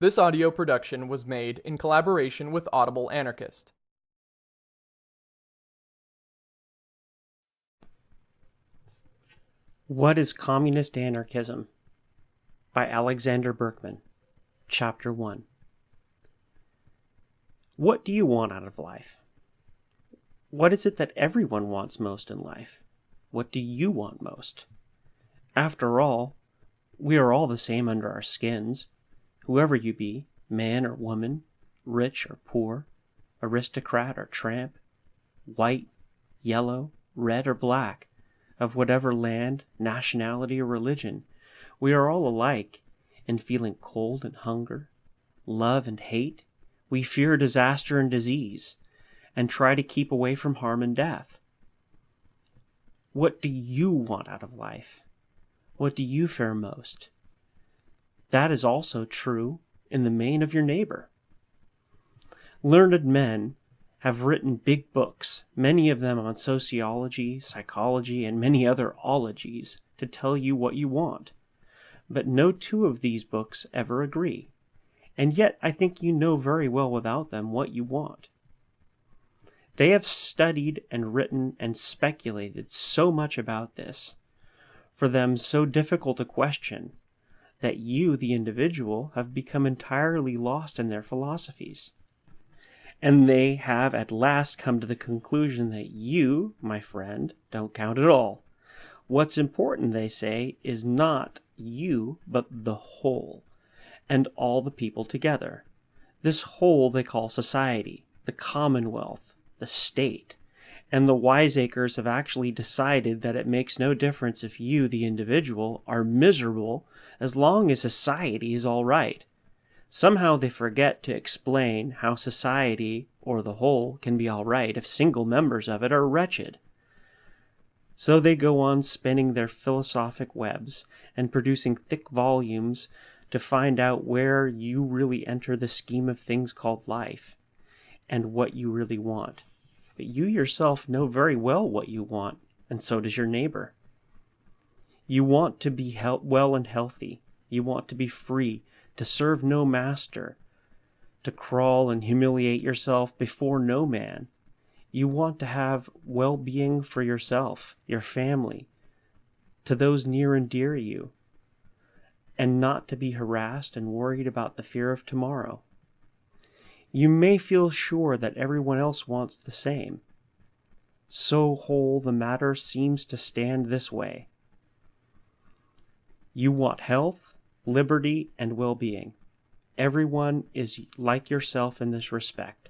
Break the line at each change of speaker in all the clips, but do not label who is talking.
This audio production was made in collaboration with Audible Anarchist.
What is Communist Anarchism? by Alexander Berkman. Chapter 1 What do you want out of life? What is it that everyone wants most in life? What do you want most? After all, we are all the same under our skins, whoever you be, man or woman, rich or poor, aristocrat or tramp, white, yellow, red or black, of whatever land, nationality, or religion, we are all alike in feeling cold and hunger, love and hate. We fear disaster and disease, and try to keep away from harm and death. What do you want out of life? What do you fear most? That is also true in the main of your neighbor. Learned men have written big books, many of them on sociology, psychology, and many other ologies, to tell you what you want. But no two of these books ever agree, and yet I think you know very well without them what you want. They have studied and written and speculated so much about this, for them so difficult a question, that you, the individual, have become entirely lost in their philosophies. And they have at last come to the conclusion that you, my friend, don't count at all. What's important, they say, is not you, but the whole, and all the people together. This whole they call society, the commonwealth, the state, and the wiseacres have actually decided that it makes no difference if you, the individual, are miserable as long as society is all right. Somehow they forget to explain how society, or the whole, can be all right if single members of it are wretched. So they go on spinning their philosophic webs and producing thick volumes to find out where you really enter the scheme of things called life and what you really want. But you yourself know very well what you want, and so does your neighbor. You want to be well and healthy. You want to be free, to serve no master, to crawl and humiliate yourself before no man. You want to have well being for yourself, your family, to those near and dear to you, and not to be harassed and worried about the fear of tomorrow. You may feel sure that everyone else wants the same. So whole the matter seems to stand this way. You want health, liberty, and well-being. Everyone is like yourself in this respect.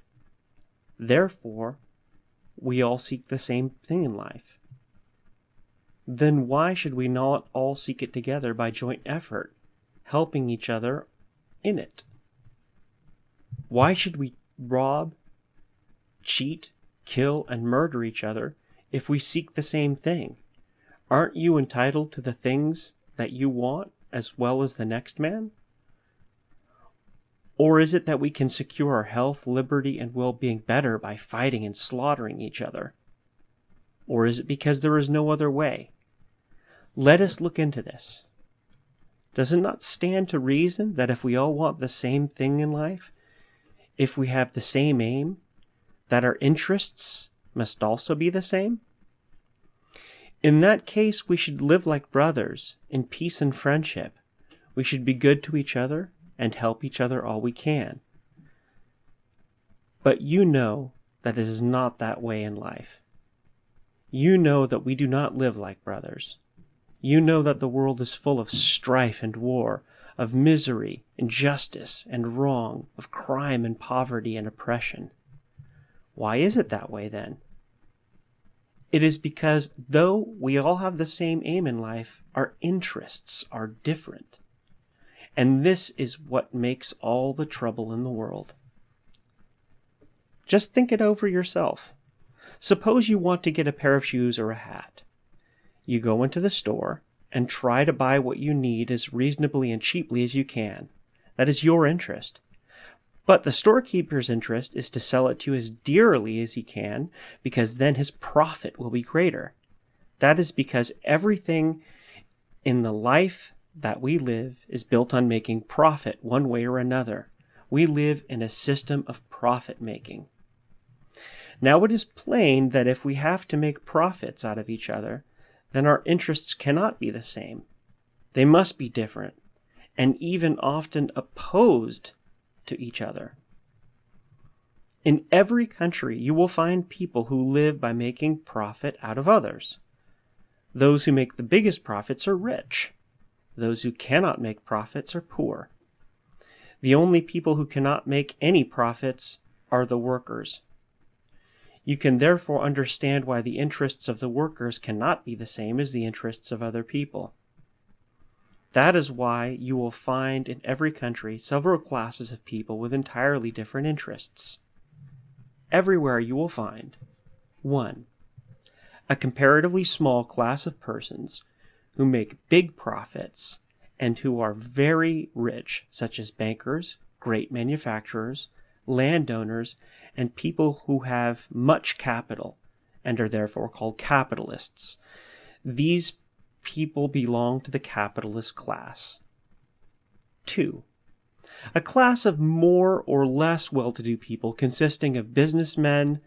Therefore, we all seek the same thing in life. Then why should we not all seek it together by joint effort, helping each other in it? Why should we rob, cheat, kill, and murder each other if we seek the same thing? Aren't you entitled to the things that you want as well as the next man? Or is it that we can secure our health, liberty, and well-being better by fighting and slaughtering each other? Or is it because there is no other way? Let us look into this. Does it not stand to reason that if we all want the same thing in life, if we have the same aim, that our interests must also be the same? In that case, we should live like brothers, in peace and friendship. We should be good to each other and help each other all we can. But you know that it is not that way in life. You know that we do not live like brothers. You know that the world is full of strife and war, of misery, injustice, and wrong, of crime and poverty and oppression. Why is it that way then? It is because though we all have the same aim in life, our interests are different. And this is what makes all the trouble in the world. Just think it over yourself. Suppose you want to get a pair of shoes or a hat. You go into the store and try to buy what you need as reasonably and cheaply as you can. That is your interest. But the storekeeper's interest is to sell it to you as dearly as he can, because then his profit will be greater. That is because everything in the life that we live is built on making profit one way or another. We live in a system of profit making. Now it is plain that if we have to make profits out of each other, then our interests cannot be the same. They must be different, and even often opposed to each other. In every country, you will find people who live by making profit out of others. Those who make the biggest profits are rich. Those who cannot make profits are poor. The only people who cannot make any profits are the workers. You can therefore understand why the interests of the workers cannot be the same as the interests of other people. That is why you will find in every country several classes of people with entirely different interests. Everywhere you will find 1. A comparatively small class of persons who make big profits and who are very rich, such as bankers, great manufacturers, landowners, and people who have much capital and are therefore called capitalists. These people belong to the capitalist class. 2. A class of more or less well to do people consisting of businessmen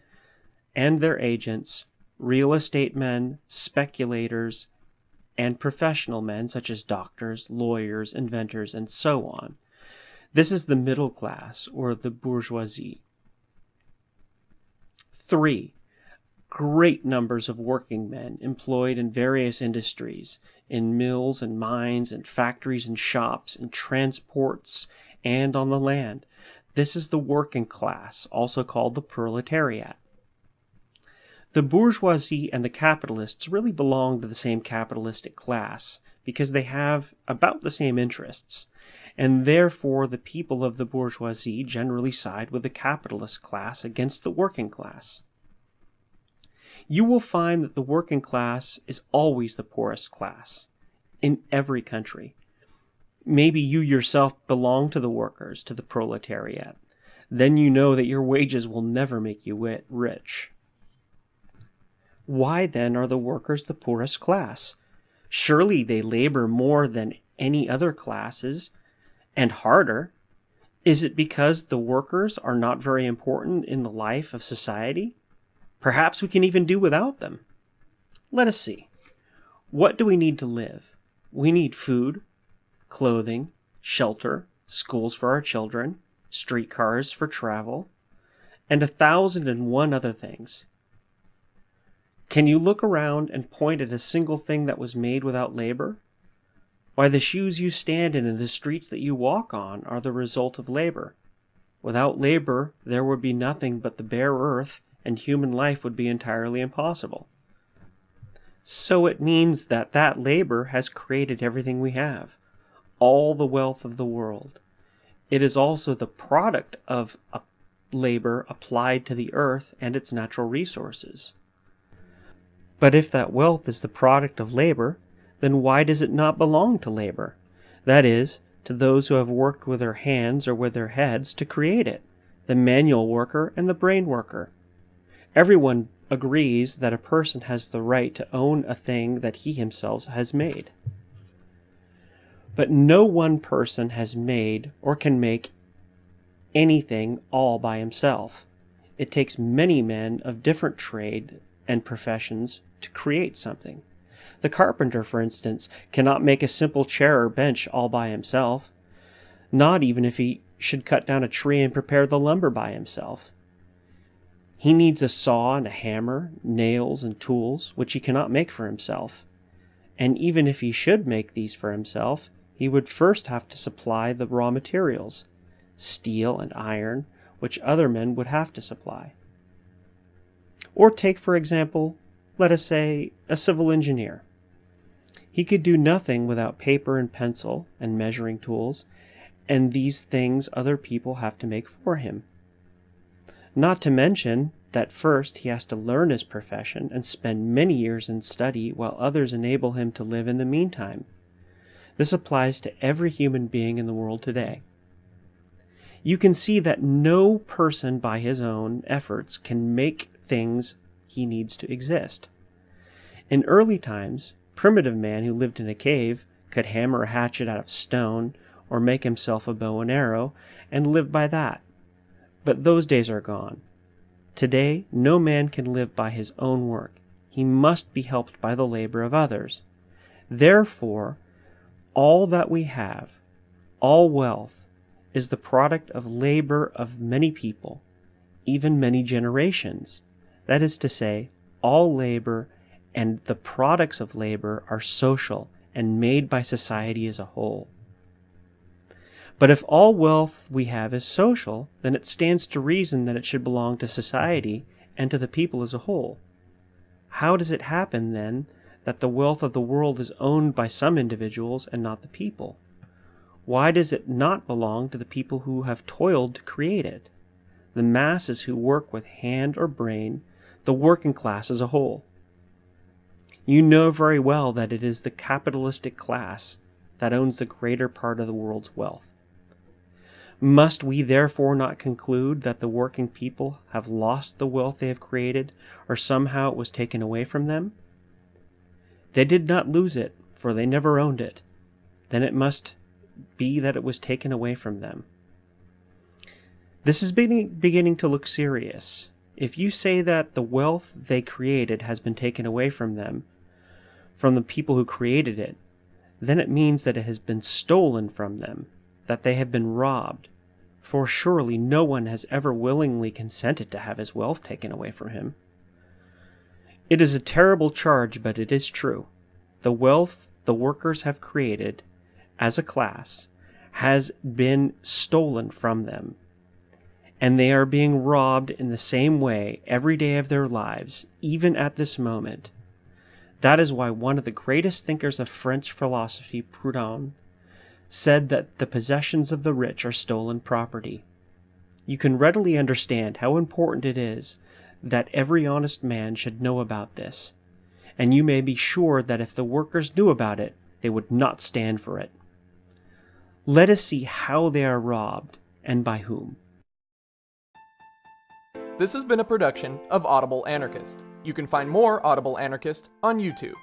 and their agents, real estate men, speculators, and professional men such as doctors, lawyers, inventors, and so on. This is the middle class or the bourgeoisie. 3 great numbers of working men employed in various industries, in mills and mines and factories and shops, in transports, and on the land. This is the working class, also called the proletariat. The bourgeoisie and the capitalists really belong to the same capitalistic class because they have about the same interests, and therefore the people of the bourgeoisie generally side with the capitalist class against the working class you will find that the working class is always the poorest class in every country. Maybe you yourself belong to the workers, to the proletariat. Then you know that your wages will never make you rich. Why then are the workers the poorest class? Surely they labor more than any other classes and harder. Is it because the workers are not very important in the life of society? Perhaps we can even do without them. Let us see. What do we need to live? We need food, clothing, shelter, schools for our children, streetcars for travel, and a thousand and one other things. Can you look around and point at a single thing that was made without labor? Why, the shoes you stand in and the streets that you walk on are the result of labor. Without labor, there would be nothing but the bare earth and human life would be entirely impossible. So it means that that labor has created everything we have, all the wealth of the world. It is also the product of labor applied to the earth and its natural resources. But if that wealth is the product of labor, then why does it not belong to labor? That is, to those who have worked with their hands or with their heads to create it, the manual worker and the brain worker. Everyone agrees that a person has the right to own a thing that he himself has made. But no one person has made or can make anything all by himself. It takes many men of different trade and professions to create something. The carpenter, for instance, cannot make a simple chair or bench all by himself, not even if he should cut down a tree and prepare the lumber by himself. He needs a saw and a hammer, nails and tools, which he cannot make for himself. And even if he should make these for himself, he would first have to supply the raw materials, steel and iron, which other men would have to supply. Or take, for example, let us say, a civil engineer. He could do nothing without paper and pencil and measuring tools, and these things other people have to make for him. Not to mention that first he has to learn his profession and spend many years in study while others enable him to live in the meantime. This applies to every human being in the world today. You can see that no person by his own efforts can make things he needs to exist. In early times, primitive man who lived in a cave could hammer a hatchet out of stone or make himself a bow and arrow and live by that. But those days are gone. Today, no man can live by his own work. He must be helped by the labor of others. Therefore, all that we have, all wealth, is the product of labor of many people, even many generations. That is to say, all labor and the products of labor are social and made by society as a whole. But if all wealth we have is social, then it stands to reason that it should belong to society and to the people as a whole. How does it happen, then, that the wealth of the world is owned by some individuals and not the people? Why does it not belong to the people who have toiled to create it? The masses who work with hand or brain, the working class as a whole. You know very well that it is the capitalistic class that owns the greater part of the world's wealth. Must we therefore not conclude that the working people have lost the wealth they have created, or somehow it was taken away from them? They did not lose it, for they never owned it. Then it must be that it was taken away from them. This is beginning to look serious. If you say that the wealth they created has been taken away from them, from the people who created it, then it means that it has been stolen from them, that they have been robbed. For surely no one has ever willingly consented to have his wealth taken away from him. It is a terrible charge, but it is true. The wealth the workers have created, as a class, has been stolen from them. And they are being robbed in the same way every day of their lives, even at this moment. That is why one of the greatest thinkers of French philosophy, Proudhon, said that the possessions of the rich are stolen property. You can readily understand how important it is that every honest man should know about this, and you may be sure that if the workers knew about it, they would not stand for it. Let us see how they are robbed and by whom.
This has been a production of Audible Anarchist. You can find more Audible Anarchist on YouTube.